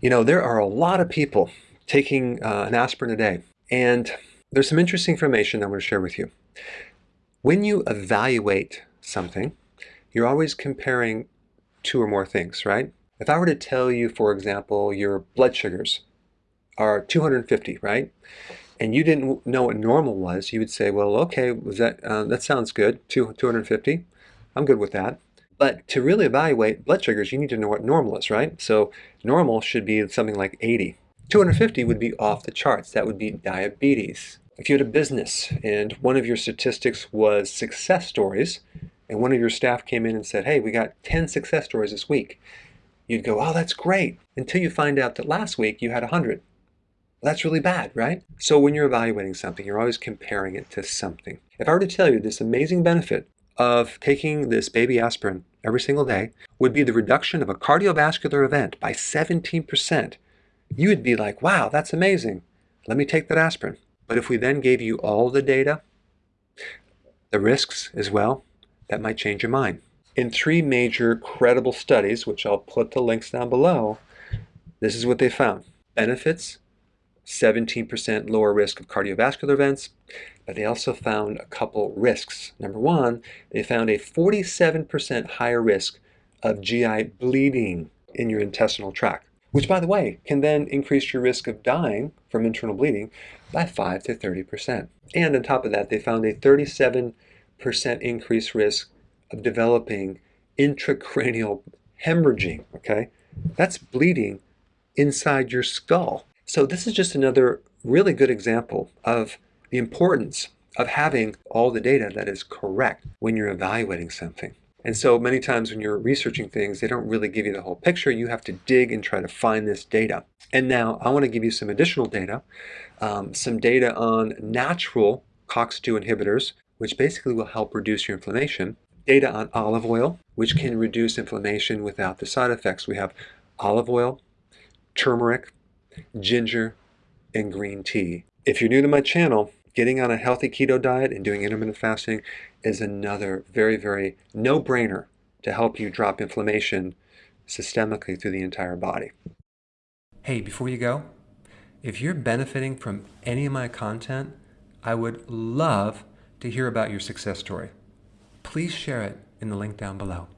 You know, there are a lot of people taking uh, an aspirin a day, and there's some interesting information I'm going to share with you. When you evaluate something, you're always comparing two or more things, right? If I were to tell you, for example, your blood sugars are 250, right? And you didn't know what normal was, you would say, well, okay, was that uh, that sounds good, Two, 250. I'm good with that. But to really evaluate blood sugars, you need to know what normal is, right? So normal should be something like 80. 250 would be off the charts. That would be diabetes. If you had a business and one of your statistics was success stories, and one of your staff came in and said, hey, we got 10 success stories this week, you'd go, oh, that's great, until you find out that last week you had 100. That's really bad, right? So when you're evaluating something, you're always comparing it to something. If I were to tell you this amazing benefit of taking this baby aspirin every single day would be the reduction of a cardiovascular event by 17%, you would be like, wow, that's amazing. Let me take that aspirin. But if we then gave you all the data, the risks as well, that might change your mind. In three major credible studies, which I'll put the links down below, this is what they found. Benefits 17% lower risk of cardiovascular events, but they also found a couple risks. Number one, they found a 47% higher risk of GI bleeding in your intestinal tract, which by the way, can then increase your risk of dying from internal bleeding by 5 to 30%. And on top of that, they found a 37% increased risk of developing intracranial hemorrhaging, okay? That's bleeding inside your skull. So this is just another really good example of the importance of having all the data that is correct when you're evaluating something. And so many times when you're researching things, they don't really give you the whole picture. You have to dig and try to find this data. And now I want to give you some additional data, um, some data on natural COX-2 inhibitors, which basically will help reduce your inflammation. Data on olive oil, which can reduce inflammation without the side effects. We have olive oil, turmeric, ginger, and green tea. If you're new to my channel, getting on a healthy keto diet and doing intermittent fasting is another very, very no-brainer to help you drop inflammation systemically through the entire body. Hey, before you go, if you're benefiting from any of my content, I would love to hear about your success story. Please share it in the link down below.